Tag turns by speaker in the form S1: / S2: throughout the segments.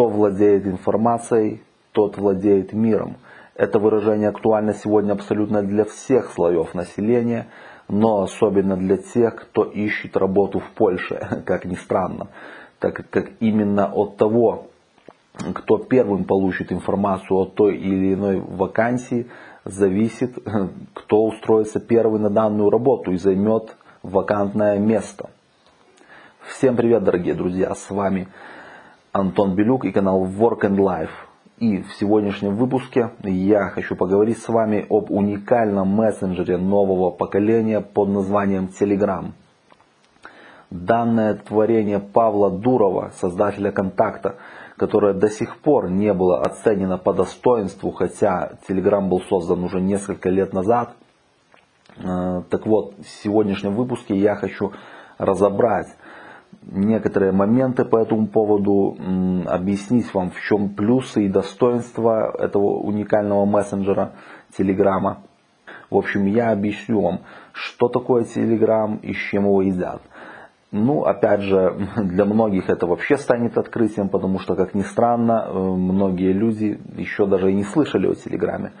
S1: Кто владеет информацией, тот владеет миром. Это выражение актуально сегодня абсолютно для всех слоев населения, но особенно для тех, кто ищет работу в Польше, как ни странно, так как именно от того, кто первым получит информацию о той или иной вакансии, зависит, кто устроится первый на данную работу и займет вакантное место. Всем привет, дорогие друзья, с вами Антон Белюк и канал Work and Life. И в сегодняшнем выпуске я хочу поговорить с вами об уникальном мессенджере нового поколения под названием Telegram. Данное творение Павла Дурова, создателя контакта, которое до сих пор не было оценено по достоинству, хотя Telegram был создан уже несколько лет назад. Э, так вот, в сегодняшнем выпуске я хочу разобрать некоторые моменты по этому поводу, объяснить вам, в чем плюсы и достоинства этого уникального мессенджера Телеграма. В общем, я объясню вам, что такое Телеграм и с чем его едят. Ну, опять же, для многих это вообще станет открытием, потому что, как ни странно, э, многие люди еще даже и не слышали о Телеграме.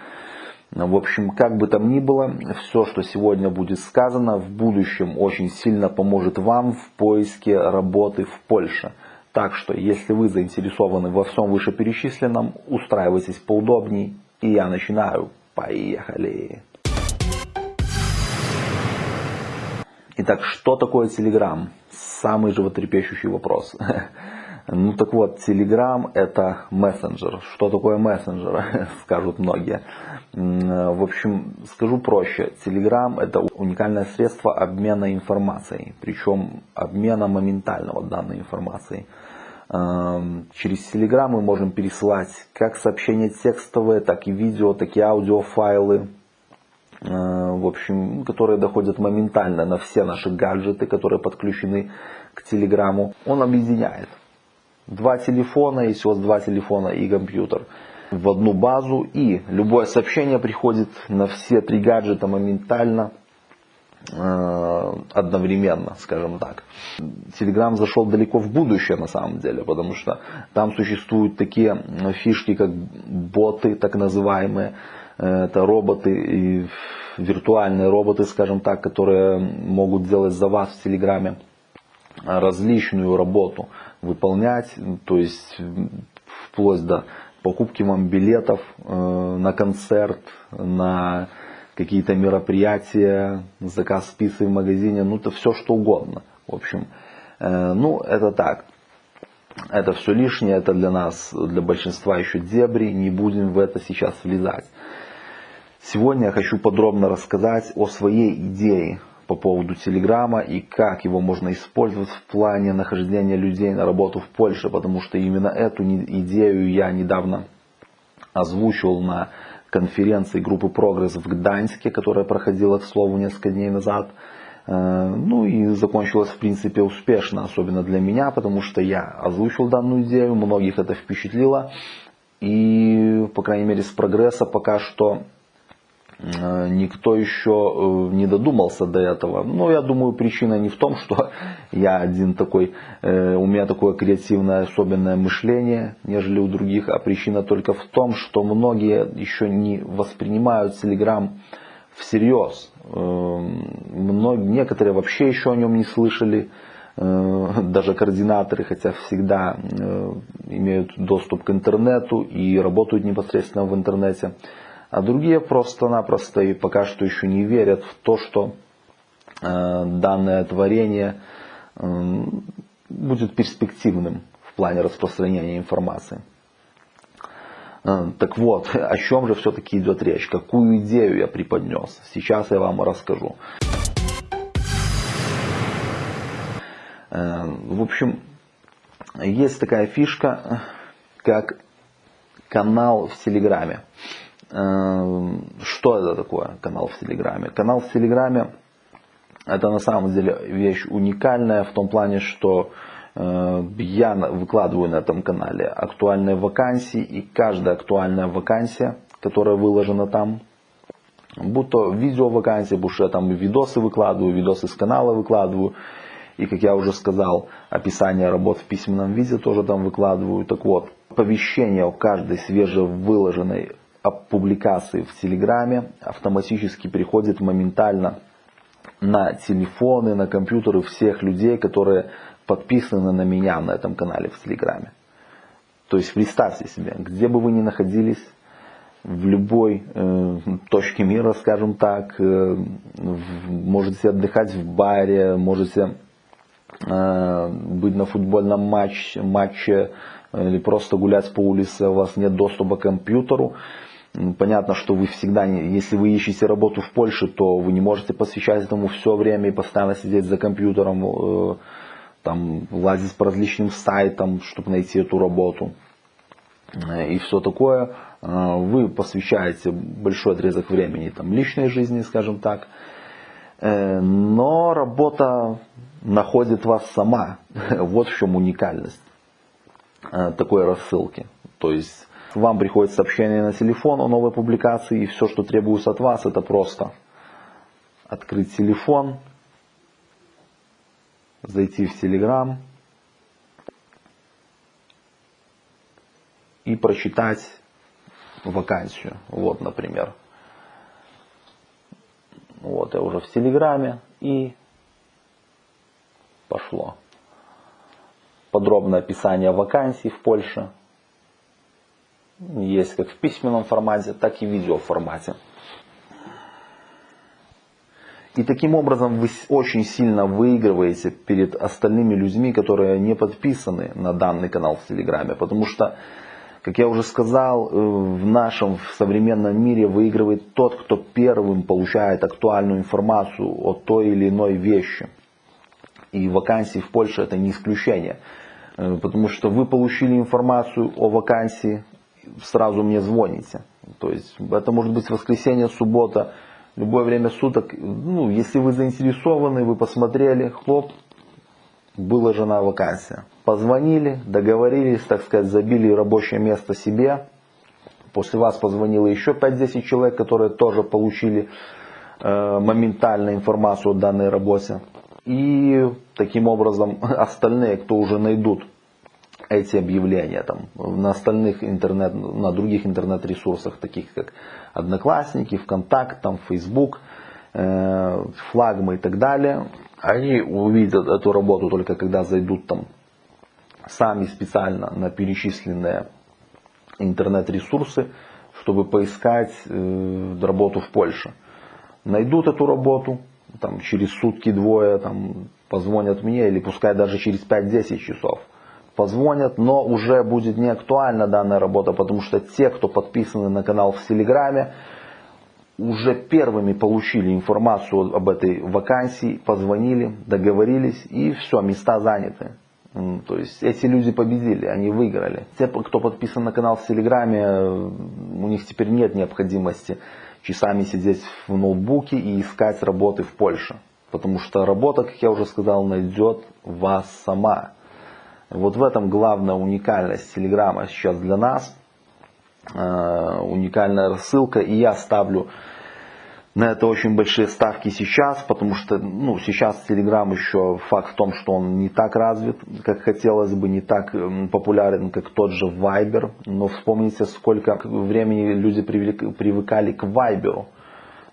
S1: В общем, как бы там ни было, все, что сегодня будет сказано, в будущем очень сильно поможет вам в поиске работы в Польше. Так что, если вы заинтересованы во всем вышеперечисленном, устраивайтесь поудобней, и я начинаю. Поехали! Итак, что такое Telegram? Самый животрепещущий вопрос. Ну так вот, Telegram это мессенджер. Что такое мессенджер, скажут многие. В общем, скажу проще. Telegram это уникальное средство обмена информацией. Причем обмена моментального данной информацией. Эм, через Telegram мы можем пересылать как сообщения текстовые, так и видео, так и аудиофайлы. Э, в общем, которые доходят моментально на все наши гаджеты, которые подключены к Телеграму. Он объединяет два телефона, если у вас два телефона и компьютер в одну базу. И любое сообщение приходит на все три гаджета моментально, э, одновременно, скажем так. Telegram зашел далеко в будущее на самом деле, потому что там существуют такие фишки, как боты, так называемые. Э, это роботы, и виртуальные роботы, скажем так, которые могут делать за вас в Телеграме различную работу выполнять, то есть вплоть до покупки вам билетов э, на концерт, на какие-то мероприятия, заказ пиццы в магазине, ну это все что угодно. В общем, э, ну это так. Это все лишнее, это для нас, для большинства еще дебри, не будем в это сейчас влезать. Сегодня я хочу подробно рассказать о своей идее по поводу Телеграма и как его можно использовать в плане нахождения людей на работу в Польше, потому что именно эту идею я недавно озвучивал на конференции группы «Прогресс» в Гданьске, которая проходила, к слову, несколько дней назад. Э, ну и закончилась в принципе успешно, особенно для меня, потому что я озвучил данную идею, многих это впечатлило. И, по крайней мере, с прогресса пока что никто еще э, не додумался до этого. Но я думаю, причина не в том, что я один такой, э, у меня такое креативное особенное мышление, нежели у других, а причина только в том, что многие еще не воспринимают Telegram всерьез. Многие, некоторые вообще еще о нем не слышали, даже координаторы, хотя всегда имеют доступ к интернету и работают непосредственно в интернете. А другие просто-напросто и пока что еще не верят в то, что э, данное творение э, будет перспективным в плане распространения информации. Э, так вот, о чем же все-таки идет речь? Какую идею я преподнес? Сейчас я вам расскажу. В общем, есть такая фишка, как канал в Телеграме. Эм, что это такое канал в Телеграме? Канал в Телеграме это на самом деле вещь уникальная в том плане, что э, я выкладываю на этом канале актуальные вакансии и каждая актуальная вакансия, которая выложена там, будь то видео вакансии, будь что я там видосы выкладываю, видосы с канала выкладываю, И, как я уже сказал, описание работ в письменном виде тоже там выкладываю. Так вот, оповещение о каждой свежевыложенной публикации в Телеграме автоматически приходит моментально на телефоны, на компьютеры всех людей, которые подписаны на меня на этом канале в Телеграме. То есть представьте себе, где бы вы ни находились, в любой э, точке мира, скажем так, э, можете отдыхать в баре, можете э, быть на футбольном матче, матче или просто гулять по улице, у вас нет доступа к компьютеру. Понятно, что вы всегда, если вы ищете работу в Польше, то вы не можете посвящать этому все время и постоянно сидеть за компьютером, э, там, лазить по различным сайтам, чтобы найти эту работу э, и все такое. Э, вы посвящаете большой отрезок времени там, личной жизни, скажем так. Но работа находит вас сама. Вот в чем уникальность такой рассылки. То есть вам приходит сообщение на телефон о новой публикации, и все, что требуется от вас, это просто открыть телефон, зайти в Telegram и прочитать вакансию. Вот, например. Вот я уже в Телеграме и пошло. Подробное описание вакансий в Польше есть как в письменном формате, так и в видеоформате. И таким образом вы очень сильно выигрываете перед остальными людьми, которые не подписаны на данный канал в Телеграме. Потому что, как я уже сказал, э, в нашем в современном мире выигрывает тот, кто первым получает актуальную информацию о той или иной вещи. И вакансии в Польше это не исключение. Э, потому что вы получили информацию о вакансии, сразу мне звоните. То есть это может быть воскресенье, суббота, любое время суток. Ну, если вы заинтересованы, вы посмотрели, хлоп, выложена вакансия. Позвонили, договорились, так сказать, забили рабочее место себе. После вас позвонило еще 5-10 человек, которые тоже получили э, моментально информацию о данной работе. И таким образом остальные, кто уже найдут эти объявления там, на остальных интернет, на других интернет-ресурсах, таких как Одноклассники, ВКонтакт, там, Facebook, э, флагмы и так далее, они увидят эту работу только когда зайдут там сами специально на перечисленные интернет-ресурсы, чтобы поискать э, работу в Польше. Найдут эту работу, там, через сутки-двое там, позвонят мне, или пускай даже через 5-10 часов позвонят, но уже будет не актуальна данная работа, потому что те, кто подписаны на канал в Телеграме, уже первыми получили информацию об этой вакансии, позвонили, договорились и все, места заняты. То есть эти люди победили, они выиграли. Те, кто подписан на канал в Телеграме, у них теперь нет необходимости часами сидеть в ноутбуке и искать работы в Польше. Потому что работа, как я уже сказал, найдет вас сама. Вот в этом главная уникальность Телеграма сейчас для нас. Э, уникальная рассылка. И я ставлю на это очень большие ставки сейчас, потому что ну, сейчас Telegram еще факт в том, что он не так развит, как хотелось бы, не так популярен, как тот же Viber. Но вспомните, сколько времени люди привыкали к Viber.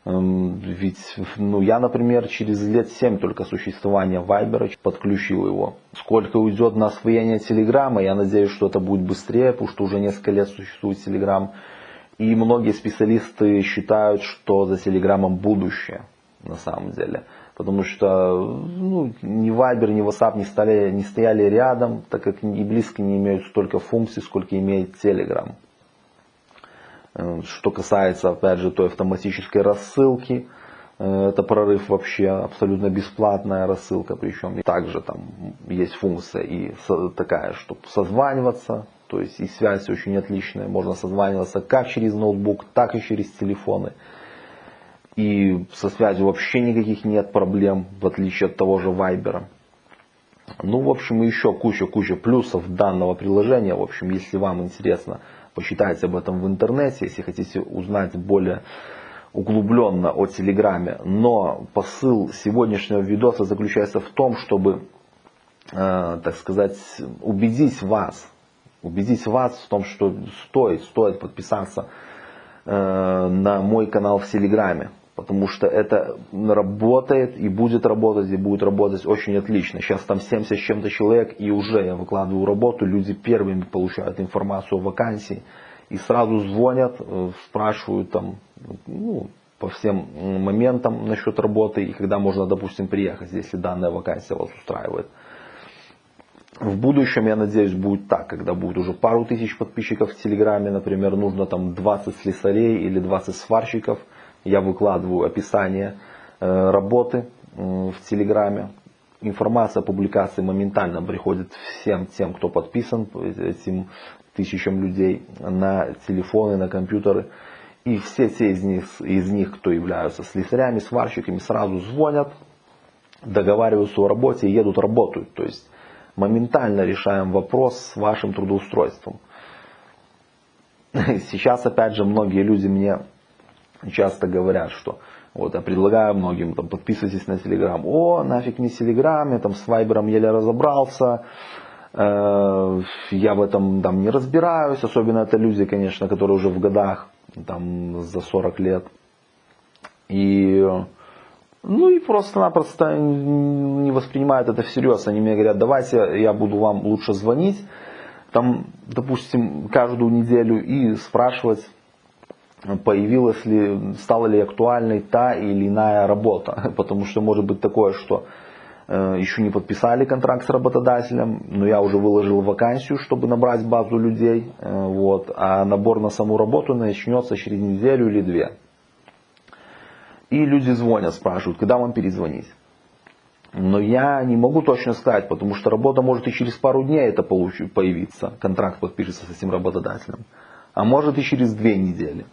S1: Эм, ведь ну, я, например, через лет 7 только существования Вайбера подключил его. Сколько уйдет на освоение Телеграма, я надеюсь, что это будет быстрее, потому что уже несколько лет существует Телеграм. И многие специалисты считают, что за Телеграмом будущее на самом деле. Потому что ну, ни Viber, ни WhatsApp не, стали, не стояли рядом, так как и близко не имеют столько функций, сколько имеет Telegram. Э, что касается, опять же, той автоматической рассылки, э, это прорыв вообще абсолютно бесплатная рассылка, причем также там есть функция и такая, чтобы созваниваться, то есть и связь очень отличная, можно созваниваться как через ноутбук, так и через телефоны. И со связью вообще никаких нет проблем, в отличие от того же Viber. Ну, в общем, еще куча-куча плюсов данного приложения. В общем, если вам интересно почитайте об этом в интернете, если хотите узнать более углубленно о Телеграме. Но посыл сегодняшнего видоса заключается в том, чтобы э, так сказать, убедить вас, убедить вас в том, что стоит, стоит подписаться э, на мой канал в Телеграме. Потому что это работает и будет работать, и будет работать очень отлично. Сейчас там 70 с чем-то человек, и уже я выкладываю работу, люди первыми получают информацию о вакансии. И сразу звонят, э, спрашивают там, ну, по всем моментам насчет работы и когда можно, допустим, приехать, если данная вакансия вас устраивает. В будущем, я надеюсь, будет так, когда будет уже пару тысяч подписчиков в Телеграме, например, нужно там 20 слесарей или 20 сварщиков – я выкладываю описание э, работы в Телеграме. Информация о публикации моментально приходит всем тем, кто подписан, этим тысячам людей на телефоны, на компьютеры. И все те из них, из них, кто являются слесарями, сварщиками, сразу звонят, договариваются о работе и едут работают. То есть моментально решаем вопрос с вашим трудоустройством. Сейчас, опять же, многие люди мне часто говорят, что вот я предлагаю многим, там, подписывайтесь на Телеграм. О, нафиг не Телеграм, я там с Вайбером еле разобрался, э, я в этом там не разбираюсь, особенно это люди, конечно, которые уже в годах, там, за 40 лет. И, ну и просто-напросто не воспринимают это всерьез. Они мне говорят, давайте я буду вам лучше звонить, там, допустим, каждую неделю и спрашивать, появилась ли, стала ли актуальной та или иная работа. Потому что может быть такое, что э, еще не подписали контракт с работодателем, но я уже выложил вакансию, чтобы набрать базу людей, э, вот, а набор на саму работу начнется через неделю или две. И люди звонят, спрашивают, когда вам перезвонить. Но я не могу точно сказать, потому что работа может и через пару дней это появиться, контракт подпишется с этим работодателем, а может и через две недели.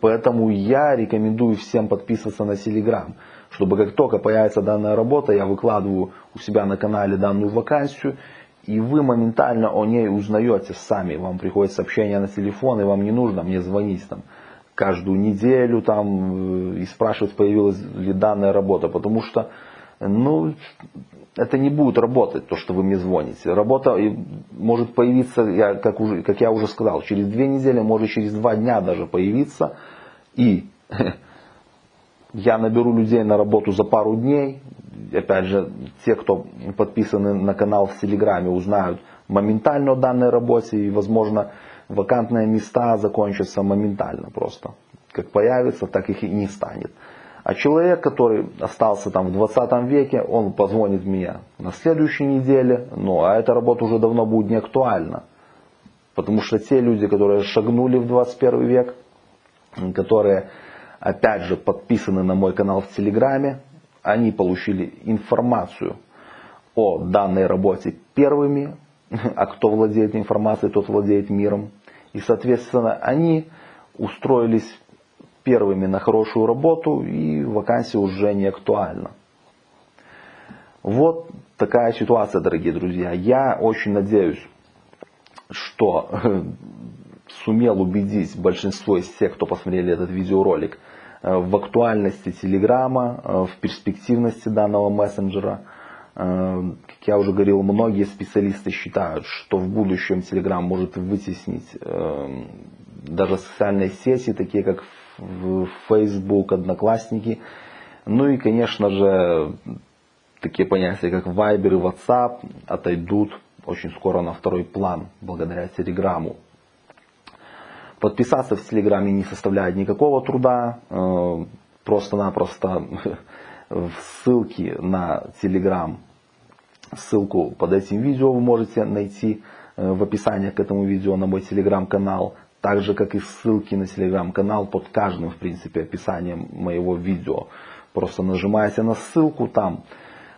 S1: Поэтому я рекомендую всем подписываться на Telegram, чтобы как только появится данная работа, я выкладываю у себя на канале данную вакансию, и вы моментально о ней узнаете сами. Вам приходит сообщение на телефон, и вам не нужно мне звонить там каждую неделю там, э, и спрашивать, появилась ли данная работа, потому что ну, это не будет работать, то, что вы мне звоните. Работа может появиться, я, как, уже, как я уже сказал, через две недели, может через два дня даже появиться. И я наберу людей на работу за пару дней. Опять же, те, кто подписаны на канал в Телеграме, узнают моментально о данной работе. И, возможно, вакантные места закончатся моментально просто. Как появится, так их и не станет. А человек, который остался там в 20 веке, он позвонит мне на следующей неделе, ну а эта работа уже давно будет не актуальна. Потому что те люди, которые шагнули в 21 век, которые опять же подписаны на мой канал в Телеграме, они получили информацию о данной работе первыми, а кто владеет информацией, тот владеет миром. И соответственно они устроились первыми на хорошую работу и вакансия уже не актуальна. Вот такая ситуация, дорогие друзья. Я очень надеюсь, что сумел убедить большинство из тех, кто посмотрели этот видеоролик, э, в актуальности Телеграма, э, в перспективности данного мессенджера. Э, как я уже говорил, многие специалисты считают, что в будущем Телеграм может вытеснить даже социальные сети, такие как Facebook, Одноклассники. Ну и, конечно же, такие понятия, как Viber и WhatsApp отойдут очень скоро на второй план, благодаря Телеграму. Подписаться в Телеграме не составляет никакого труда. Э, просто-напросто в ссылке на Телеграм, ссылку под этим видео вы можете найти э, в описании к этому видео на мой Телеграм-канал так же как и ссылки на телеграм-канал под каждым, в принципе, описанием моего видео. Просто нажимаете на ссылку там,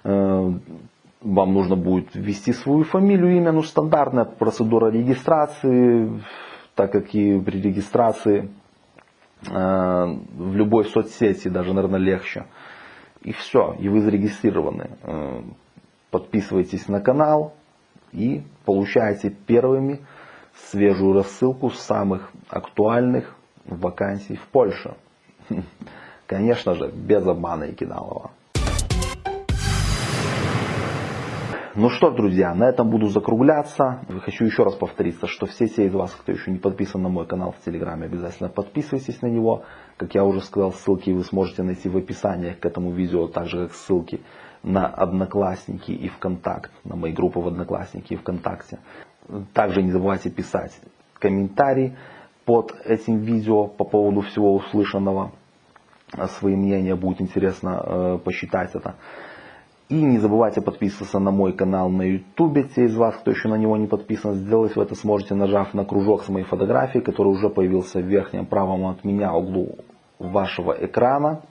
S1: э, вам нужно будет ввести свою фамилию, имя, ну стандартная процедура регистрации, так как и при регистрации э, в любой соцсети даже, наверное, легче. И все, и вы зарегистрированы. Э, подписывайтесь на канал и получаете первыми свежую рассылку самых актуальных вакансий в Польше. Конечно же, без обмана и кидалова. Ну что, друзья, на этом буду закругляться. Хочу еще раз повториться, что все те из вас, кто еще не подписан на мой канал в Телеграме, обязательно подписывайтесь на него. Как я уже сказал, ссылки вы сможете найти в описании к этому видео, так же как ссылки на Одноклассники и ВКонтакт, на мои группы в Одноклассники и ВКонтакте. Также не забывайте писать комментарии под этим видео по поводу всего услышанного. Свои мнения будет интересно э, посчитать это. И не забывайте подписываться на мой канал на YouTube. Те из вас, кто еще на него не подписан, сделать вы это сможете, нажав на кружок с моей фотографией, который уже появился в верхнем правом от меня углу вашего экрана.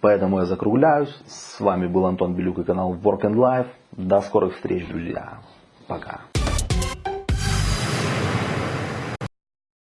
S1: Поэтому я закругляюсь. С вами был Антон Белюк и канал Work and Life. До скорых встреч, друзья. Пока.